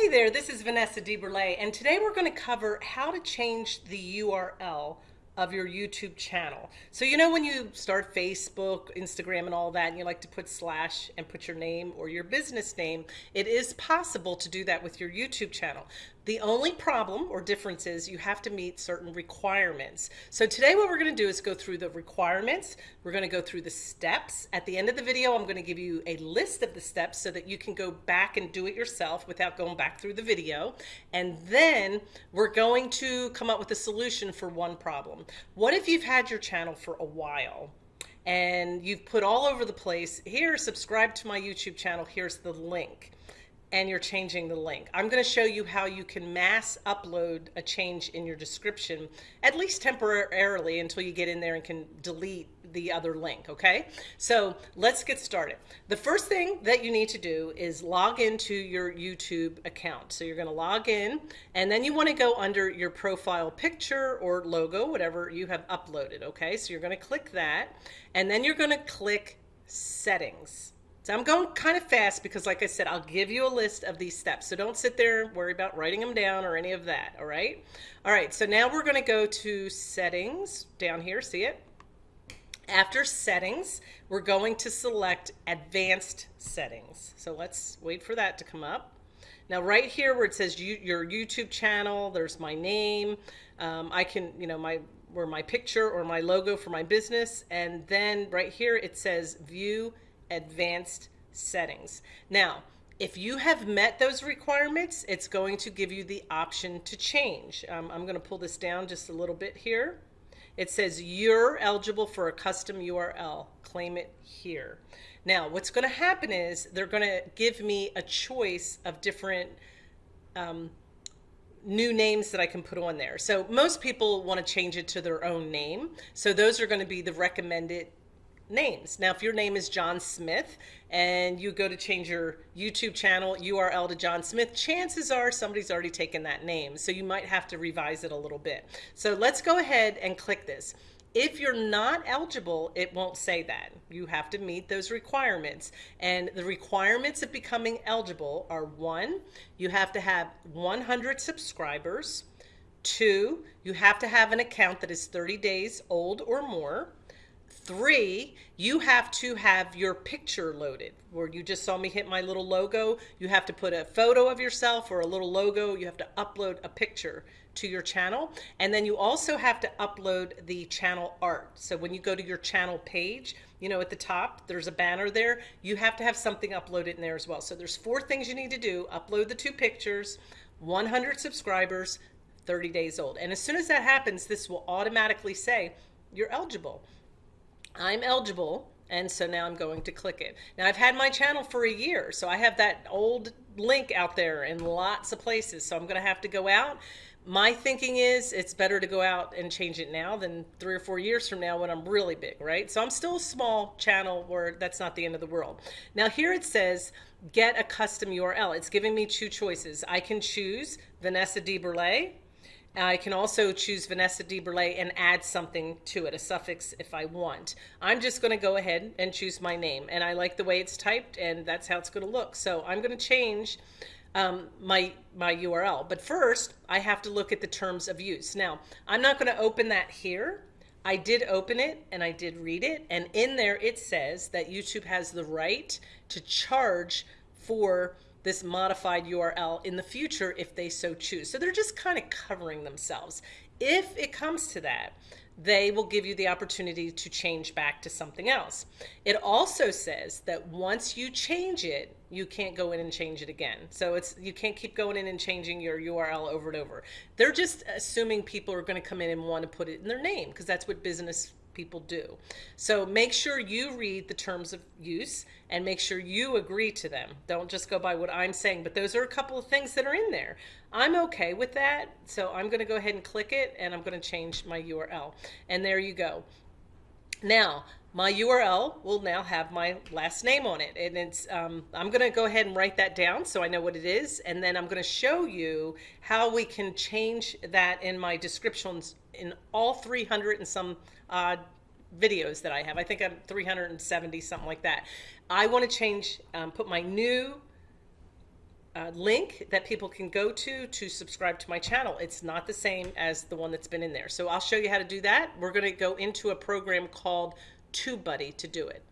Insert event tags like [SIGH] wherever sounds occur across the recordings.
Hey there, this is Vanessa DeBurle, and today we're going to cover how to change the URL of your YouTube channel. So you know when you start Facebook, Instagram and all that and you like to put slash and put your name or your business name, it is possible to do that with your YouTube channel. The only problem or difference is you have to meet certain requirements. So today what we're going to do is go through the requirements. We're going to go through the steps. At the end of the video, I'm going to give you a list of the steps so that you can go back and do it yourself without going back through the video. And then we're going to come up with a solution for one problem. What if you've had your channel for a while? and you've put all over the place here subscribe to my YouTube channel here's the link and you're changing the link. I'm going to show you how you can mass upload a change in your description, at least temporarily until you get in there and can delete the other link, okay? So let's get started. The first thing that you need to do is log into your YouTube account. So you're going to log in and then you want to go under your profile picture or logo, whatever you have uploaded, okay? So you're going to click that and then you're going to click settings. So I'm going kind of fast because like I said, I'll give you a list of these steps. So don't sit there and worry about writing them down or any of that. All right. All right. So now we're going to go to settings down here. See it? After settings, we're going to select advanced settings. So let's wait for that to come up. Now right here where it says you, your YouTube channel, there's my name. Um, I can, you know, my where my picture or my logo for my business. And then right here it says view advanced settings. Now, if you have met those requirements, it's going to give you the option to change. Um, I'm going to pull this down just a little bit here. It says you're eligible for a custom URL. Claim it here. Now, what's going to happen is they're going to give me a choice of different um, new names that I can put on there. So most people want to change it to their own name. So those are going to be the recommended names. Now, if your name is John Smith and you go to change your YouTube channel URL to John Smith, chances are somebody's already taken that name. So you might have to revise it a little bit. So let's go ahead and click this. If you're not eligible, it won't say that. You have to meet those requirements. And the requirements of becoming eligible are one, you have to have 100 subscribers. Two, you have to have an account that is 30 days old or more. Three, you have to have your picture loaded where you just saw me hit my little logo. You have to put a photo of yourself or a little logo. You have to upload a picture to your channel. And then you also have to upload the channel art. So when you go to your channel page, you know, at the top, there's a banner there. You have to have something uploaded in there as well. So there's four things you need to do. Upload the two pictures, 100 subscribers, 30 days old. And as soon as that happens, this will automatically say you're eligible. I'm eligible and so now I'm going to click it. Now I've had my channel for a year, so I have that old link out there in lots of places. So I'm going to have to go out. My thinking is it's better to go out and change it now than three or four years from now when I'm really big, right? So I'm still a small channel where that's not the end of the world. Now here it says get a custom URL. It's giving me two choices. I can choose Vanessa DeBurle I can also choose Vanessa DeBurle and add something to it, a suffix if I want. I'm just going to go ahead and choose my name. And I like the way it's typed, and that's how it's going to look. So I'm going to change um, my, my URL. But first, I have to look at the terms of use. Now, I'm not going to open that here. I did open it and I did read it. And in there, it says that YouTube has the right to charge for this modified URL in the future if they so choose. So they're just kind of covering themselves. If it comes to that, they will give you the opportunity to change back to something else. It also says that once you change it, you can't go in and change it again. So it's you can't keep going in and changing your URL over and over. They're just assuming people are going to come in and want to put it in their name because that's what business people do. So make sure you read the terms of use and make sure you agree to them. Don't just go by what I'm saying, but those are a couple of things that are in there. I'm okay with that. So I'm going to go ahead and click it and I'm going to change my URL. And there you go. Now, my URL will now have my last name on it. And it's, um, I'm going to go ahead and write that down so I know what it is. And then I'm going to show you how we can change that in my descriptions in all 300 and some odd videos that I have. I think I'm 370, something like that. I want to change, um, put my new uh, link that people can go to to subscribe to my channel. It's not the same as the one that's been in there. So I'll show you how to do that. We're going to go into a program called TubeBuddy to do it.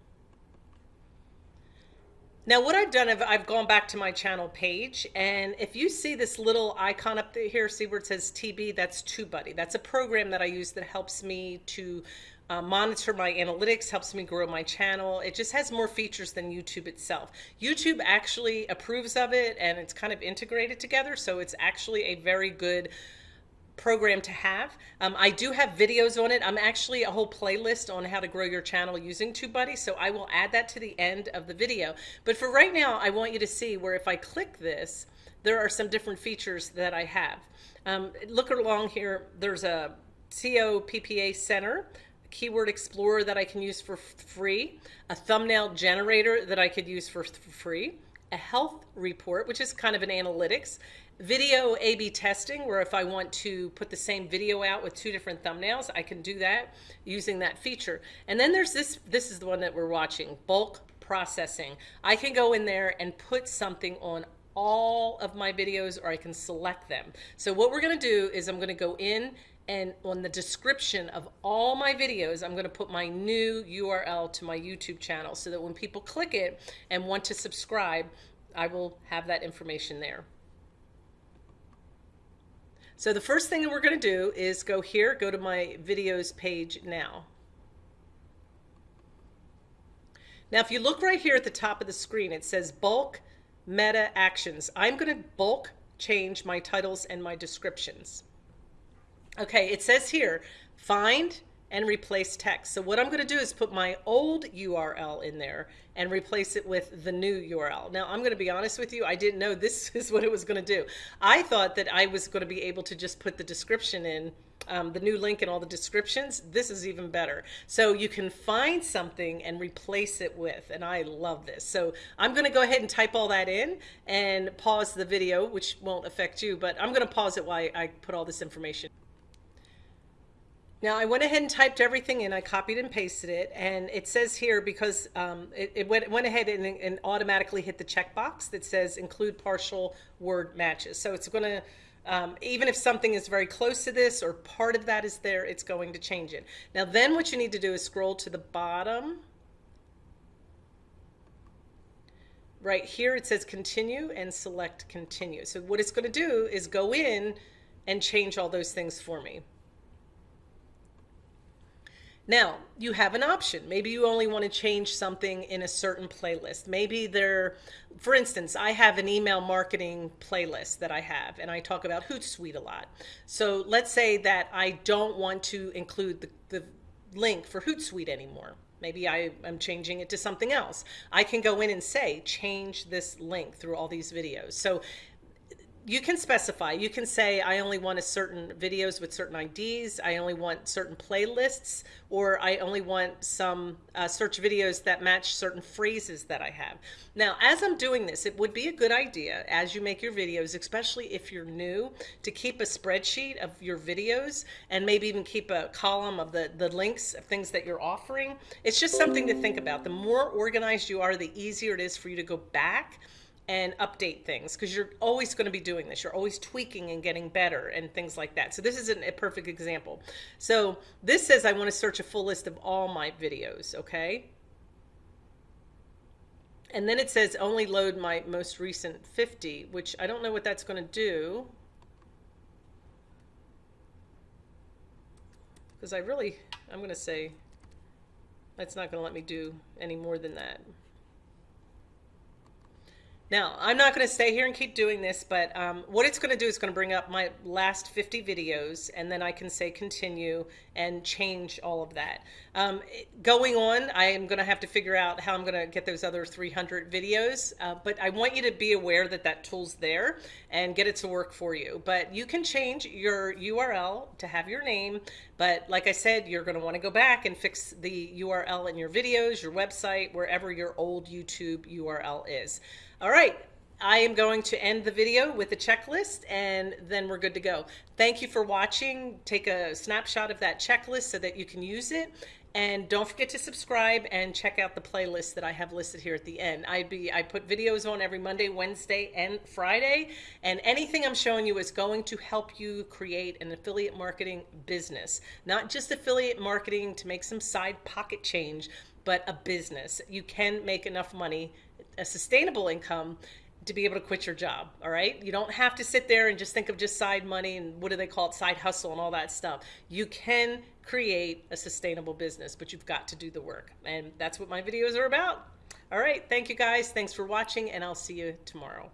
Now what I've done, I've, I've gone back to my channel page and if you see this little icon up here, see where it says TB, that's TubeBuddy. That's a program that I use that helps me to uh, monitor my analytics, helps me grow my channel. It just has more features than YouTube itself. YouTube actually approves of it and it's kind of integrated together. So it's actually a very good program to have. Um, I do have videos on it. I'm actually a whole playlist on how to grow your channel using TubeBuddy. So I will add that to the end of the video. But for right now, I want you to see where if I click this, there are some different features that I have. Um, look along here. There's a SEO PPA Center keyword explorer that I can use for free, a thumbnail generator that I could use for free, a health report, which is kind of an analytics, video A-B testing, where if I want to put the same video out with two different thumbnails, I can do that using that feature. And then there's this, this is the one that we're watching, bulk processing. I can go in there and put something on all of my videos or I can select them. So what we're gonna do is I'm gonna go in and on the description of all my videos, I'm going to put my new URL to my YouTube channel so that when people click it and want to subscribe, I will have that information there. So the first thing that we're going to do is go here, go to my videos page now. Now, if you look right here at the top of the screen, it says bulk meta actions. I'm going to bulk change my titles and my descriptions. Okay, it says here, find and replace text. So what I'm going to do is put my old URL in there and replace it with the new URL. Now I'm going to be honest with you, I didn't know this [LAUGHS] is what it was going to do. I thought that I was going to be able to just put the description in, um, the new link and all the descriptions. This is even better. So you can find something and replace it with, and I love this. So I'm going to go ahead and type all that in and pause the video, which won't affect you, but I'm going to pause it while I put all this information. Now I went ahead and typed everything in. I copied and pasted it, and it says here because um, it, it went, went, ahead and, and, automatically hit the checkbox that says include partial word matches. So it's going to um, even if something is very close to this or part of that is there, it's going to change it. Now then what you need to do is scroll to the bottom. Right here it says continue and select continue. So what it's going to do is go in and change all those things for me. Now, you have an option. Maybe you only want to change something in a certain playlist. Maybe there, for instance, I have an email marketing playlist that I have, and I talk about Hootsuite a lot. So let's say that I don't want to include the, the link for Hootsuite anymore. Maybe I am changing it to something else. I can go in and say, change this link through all these videos. So you can specify. You can say, I only want a certain videos with certain IDs. I only want certain playlists, or I only want some uh, search videos that match certain phrases that I have. Now, as I'm doing this, it would be a good idea as you make your videos, especially if you're new, to keep a spreadsheet of your videos and maybe even keep a column of the, the links of things that you're offering. It's just something to think about. The more organized you are, the easier it is for you to go back and update things because you're always going to be doing this. You're always tweaking and getting better and things like that. So this isn't a perfect example. So this says I want to search a full list of all my videos, okay? And then it says only load my most recent 50, which I don't know what that's going to do. Because I really, I'm going to say, that's not going to let me do any more than that. Now, I'm not going to stay here and keep doing this, but um, what it's going to do is going to bring up my last 50 videos, and then I can say continue and change all of that. Um, going on, I am going to have to figure out how I'm going to get those other 300 videos, uh, but I want you to be aware that that tool's there and get it to work for you. But you can change your URL to have your name, but like I said, you're going to want to go back and fix the URL in your videos, your website, wherever your old YouTube URL is. All right. I am going to end the video with a checklist and then we're good to go. Thank you for watching. Take a snapshot of that checklist so that you can use it And don't forget to subscribe and check out the playlist that I have listed here at the end. I'd be I put videos on every Monday, Wednesday, and Friday, and anything I'm showing you is going to help you create an affiliate marketing business. Not just affiliate marketing to make some side pocket change, but a business. You can make enough money, a sustainable income to be able to quit your job. All right. You don't have to sit there and just think of just side money and what do they call it? Side hustle and all that stuff. You can create a sustainable business, but you've got to do the work. And that's what my videos are about. All right. Thank you guys. Thanks for watching and I'll see you tomorrow.